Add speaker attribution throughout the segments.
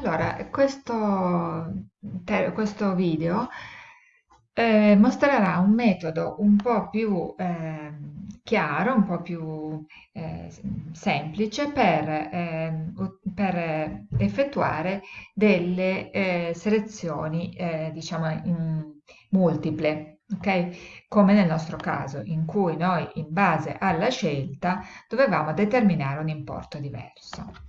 Speaker 1: Allora, questo, questo video eh, mostrerà un metodo un po' più ehm, chiaro, un po' più eh, semplice per, ehm, per effettuare delle eh, selezioni, eh, diciamo, multiple, ok? Come nel nostro caso, in cui noi, in base alla scelta, dovevamo determinare un importo diverso.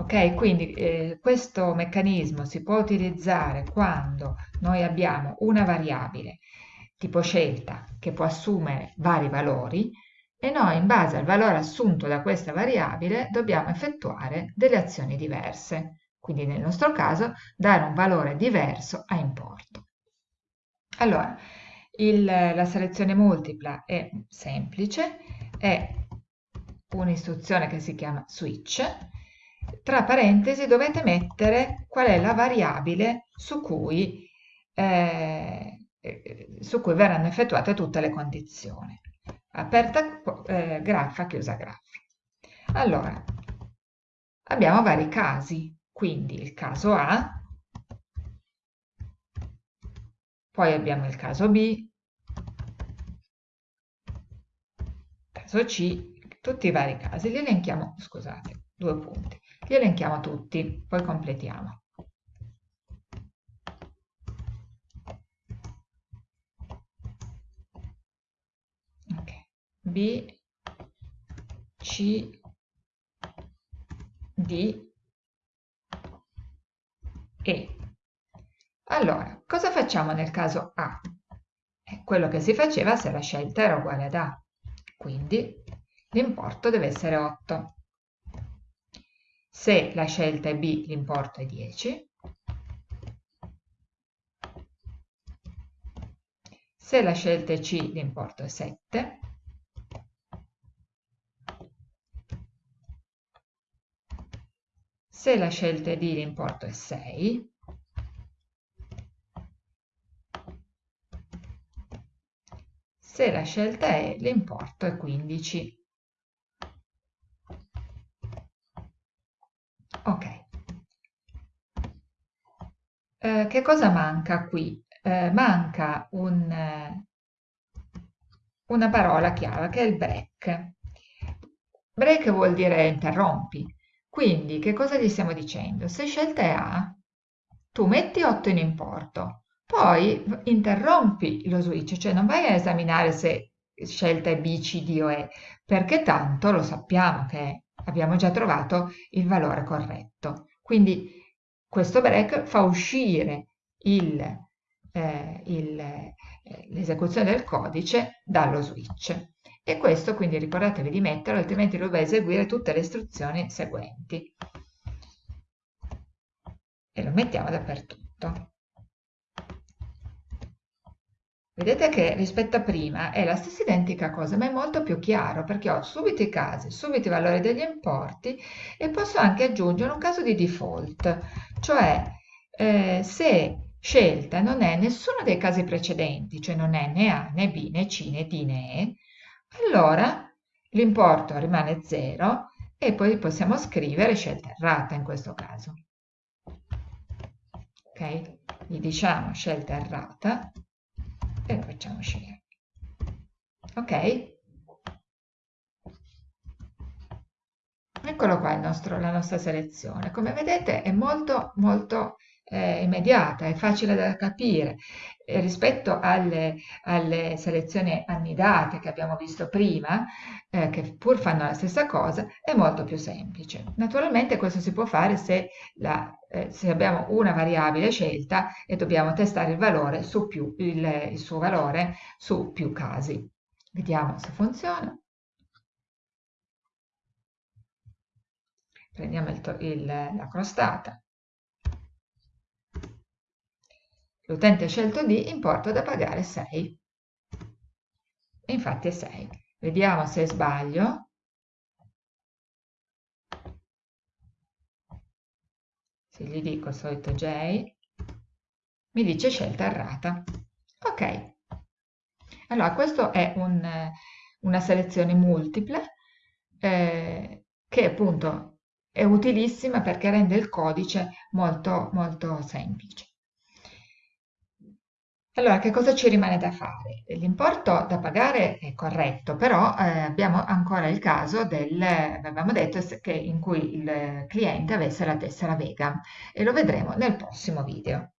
Speaker 1: Ok, quindi eh, questo meccanismo si può utilizzare quando noi abbiamo una variabile tipo scelta che può assumere vari valori e noi in base al valore assunto da questa variabile dobbiamo effettuare delle azioni diverse. Quindi nel nostro caso dare un valore diverso a importo. Allora, il, la selezione multipla è semplice, è un'istruzione che si chiama switch tra parentesi dovete mettere qual è la variabile su cui, eh, su cui verranno effettuate tutte le condizioni. Aperta eh, graffa, chiusa graffa. Allora, abbiamo vari casi, quindi il caso A, poi abbiamo il caso B, caso C, tutti i vari casi, li elenchiamo, scusate, due punti. Li elenchiamo tutti, poi completiamo. Okay. B, C, D, E. Allora, cosa facciamo nel caso A? È quello che si faceva se la scelta era uguale ad A. Quindi l'importo deve essere 8. Se la scelta è B, l'importo è 10. Se la scelta è C, l'importo è 7. Se la scelta è D, l'importo è 6. Se la scelta è, l'importo è 15. Ok. Eh, che cosa manca qui? Eh, manca un, una parola chiave che è il break. Break vuol dire interrompi. Quindi che cosa gli stiamo dicendo? Se scelta è A, tu metti 8 in importo, poi interrompi lo switch, cioè non vai a esaminare se scelta è B, C, D o E, perché tanto lo sappiamo che abbiamo già trovato il valore corretto. Quindi questo break fa uscire eh, eh, l'esecuzione del codice dallo switch. E questo quindi ricordatevi di metterlo, altrimenti lo eseguire tutte le istruzioni seguenti. E lo mettiamo dappertutto. Vedete che rispetto a prima è la stessa identica cosa, ma è molto più chiaro perché ho subito i casi, subito i valori degli importi e posso anche aggiungere un caso di default, cioè eh, se scelta non è nessuno dei casi precedenti, cioè non è né A né B né C né D né E, allora l'importo rimane 0 e poi possiamo scrivere scelta errata in questo caso. Ok? Gli diciamo scelta errata e lo facciamo uscire. Ok? Eccolo qua nostro, la nostra selezione. Come vedete è molto molto eh, immediata, è facile da capire eh, rispetto alle, alle, selezioni annidate che abbiamo visto prima, eh, che pur fanno la stessa cosa, è molto più semplice. Naturalmente questo si può fare se, la, eh, se abbiamo una variabile scelta e dobbiamo testare il valore su più, il, il suo valore su più casi. Vediamo se funziona. Prendiamo il, il, la crostata L'utente ha scelto D, importo da pagare 6. E infatti è 6. Vediamo se sbaglio. Se gli dico il solito J, mi dice scelta errata. Ok. Allora, questo è un, una selezione multiple eh, che appunto è utilissima perché rende il codice molto, molto semplice. Allora, che cosa ci rimane da fare? L'importo da pagare è corretto, però eh, abbiamo ancora il caso del, avevamo detto, che in cui il cliente avesse la tessera vegan e lo vedremo nel prossimo video.